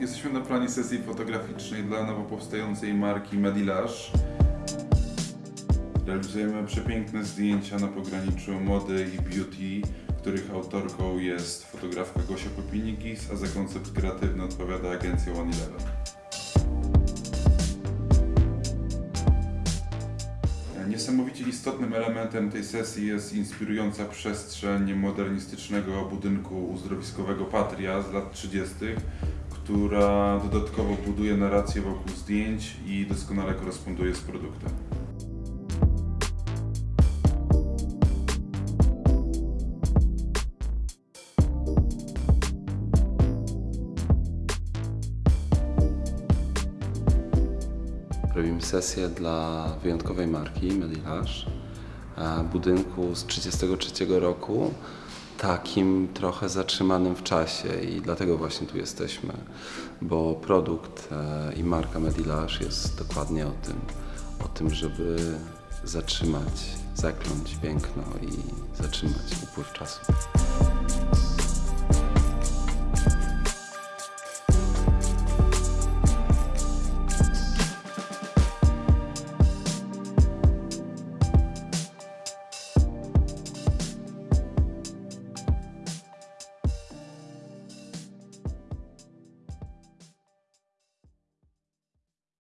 Jesteśmy na planie sesji fotograficznej dla nowo powstającej marki Medilage. Realizujemy przepiękne zdjęcia na pograniczu mody i beauty, których autorką jest fotografka Gosia Popinikis, a za koncept kreatywny odpowiada agencja One Eleven. Niesamowicie istotnym elementem tej sesji jest inspirująca przestrzeń modernistycznego budynku uzdrowiskowego Patria z lat 30., która dodatkowo buduje narrację wokół zdjęć i doskonale koresponduje z produktem. Robimy sesję dla wyjątkowej marki Medilage, e, budynku z 1933 roku, takim trochę zatrzymanym w czasie i dlatego właśnie tu jesteśmy, bo produkt e, i marka Medilage jest dokładnie o tym, o tym, żeby zatrzymać, zakląć piękno i zatrzymać upływ czasu.